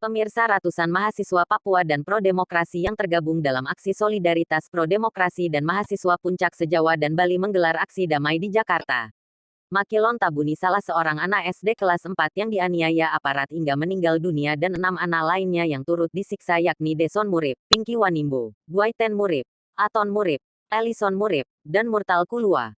Pemirsa ratusan mahasiswa Papua dan pro-demokrasi yang tergabung dalam aksi solidaritas pro-demokrasi dan mahasiswa puncak sejawa dan Bali menggelar aksi damai di Jakarta. Makilon Tabuni salah seorang anak SD kelas 4 yang dianiaya aparat hingga meninggal dunia dan enam anak lainnya yang turut disiksa yakni Deson Murib, Pinky Wanimbo, Guaiten Murib, Aton Murib, Ellison Murib, dan Murtal Kulua.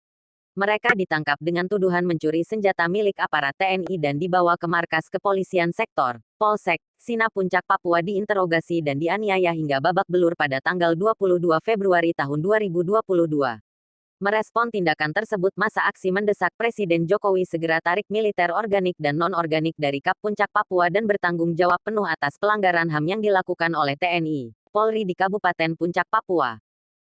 Mereka ditangkap dengan tuduhan mencuri senjata milik aparat TNI dan dibawa ke markas kepolisian sektor, Polsek, Sina Puncak Papua diinterogasi dan dianiaya hingga babak belur pada tanggal 22 Februari tahun 2022. Merespon tindakan tersebut masa aksi mendesak Presiden Jokowi segera tarik militer organik dan non-organik dari Kap Puncak Papua dan bertanggung jawab penuh atas pelanggaran HAM yang dilakukan oleh TNI, Polri di Kabupaten Puncak Papua.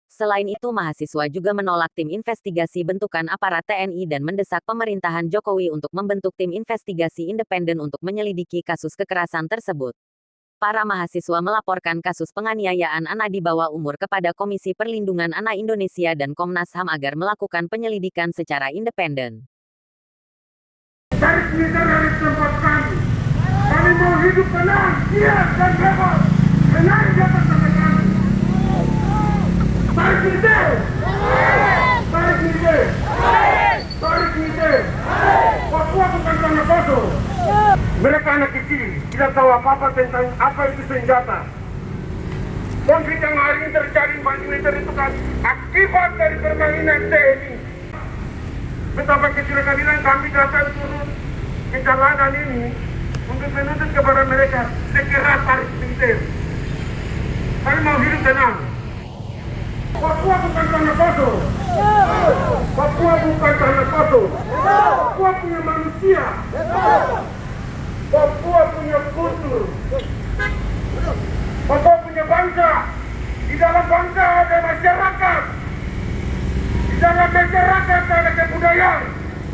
Selain itu mahasiswa juga menolak tim investigasi bentukan aparat TNI dan mendesak pemerintahan Jokowi untuk membentuk tim investigasi independen untuk menyelidiki kasus kekerasan tersebut. Para mahasiswa melaporkan kasus penganiayaan anak di bawah umur kepada Komisi Perlindungan Anak Indonesia dan Komnas HAM agar melakukan penyelidikan secara independen. Kami mau hidup tenang, siap dan bebas. Tenang di atas tanah kami. Tarik militer! Tarik militer! Tarik militer! Papua bukan tanah kosong. Mereka anak kecil, tidak tahu apa-apa tentang apa itu senjata. Konflik yang hari ini terjadi di itu kan akibat dari permainan TNI. Betapa kecil keadilan kami datang turun ke jalanan ini untuk menuntut kepada mereka segera tarik militer. Kami mau hidup tenang. Papua bukan tanah kosong. Papua bukan tanah kosong. Papua punya manusia. Papua punya kultur. Papua punya bangsa. Di dalam bangsa ada masyarakat. Di dalam masyarakat ada kebudayaan.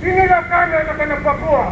Inilah kami anak-anak Papua.